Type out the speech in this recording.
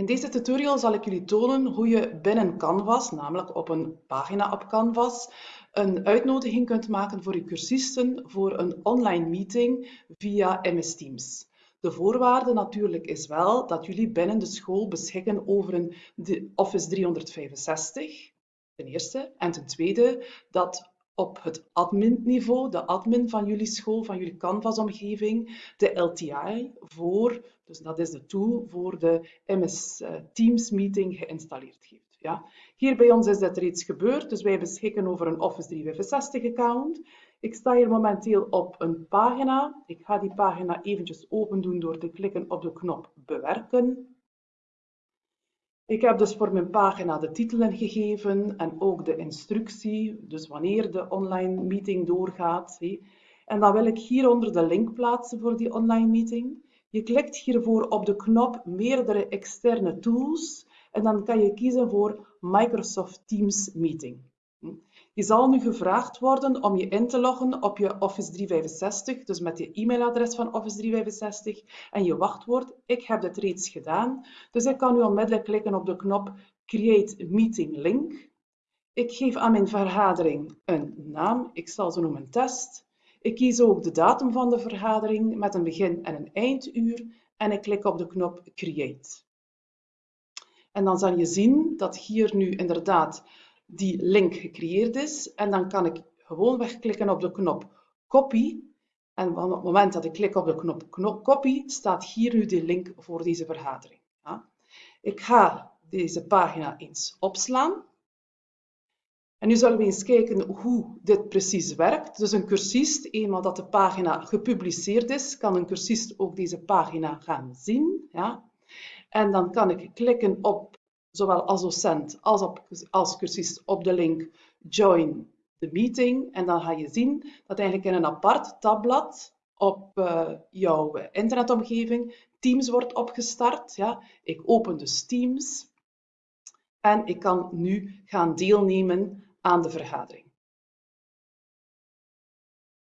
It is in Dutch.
In deze tutorial zal ik jullie tonen hoe je binnen Canvas, namelijk op een pagina op Canvas, een uitnodiging kunt maken voor je cursisten voor een online meeting via MS Teams. De voorwaarde natuurlijk is wel dat jullie binnen de school beschikken over een Office 365, ten eerste. En ten tweede dat op het admin-niveau, de admin van jullie school, van jullie Canvas-omgeving, de LTI voor, dus dat is de tool voor de MS eh, Teams meeting geïnstalleerd heeft. Ja. Hier bij ons is dat reeds gebeurd, dus wij beschikken over een Office 365 account. Ik sta hier momenteel op een pagina. Ik ga die pagina eventjes open doen door te klikken op de knop bewerken. Ik heb dus voor mijn pagina de titelen gegeven en ook de instructie, dus wanneer de online meeting doorgaat. En dan wil ik hieronder de link plaatsen voor die online meeting. Je klikt hiervoor op de knop meerdere externe tools en dan kan je kiezen voor Microsoft Teams Meeting. Je zal nu gevraagd worden om je in te loggen op je Office 365, dus met je e-mailadres van Office 365 en je wachtwoord. Ik heb dit reeds gedaan, dus ik kan nu onmiddellijk klikken op de knop Create Meeting Link. Ik geef aan mijn vergadering een naam, ik zal ze noemen test. Ik kies ook de datum van de vergadering met een begin- en een einduur en ik klik op de knop Create. En dan zal je zien dat hier nu inderdaad die link gecreëerd is. En dan kan ik gewoon wegklikken op de knop copy. En op het moment dat ik klik op de knop, knop copy, staat hier nu de link voor deze vergadering. Ja. Ik ga deze pagina eens opslaan. En nu zullen we eens kijken hoe dit precies werkt. Dus een cursist, eenmaal dat de pagina gepubliceerd is, kan een cursist ook deze pagina gaan zien. Ja. En dan kan ik klikken op zowel als docent als op, als cursist op de link Join the Meeting. En dan ga je zien dat eigenlijk in een apart tabblad op uh, jouw internetomgeving Teams wordt opgestart. Ja. Ik open dus Teams en ik kan nu gaan deelnemen aan de vergadering.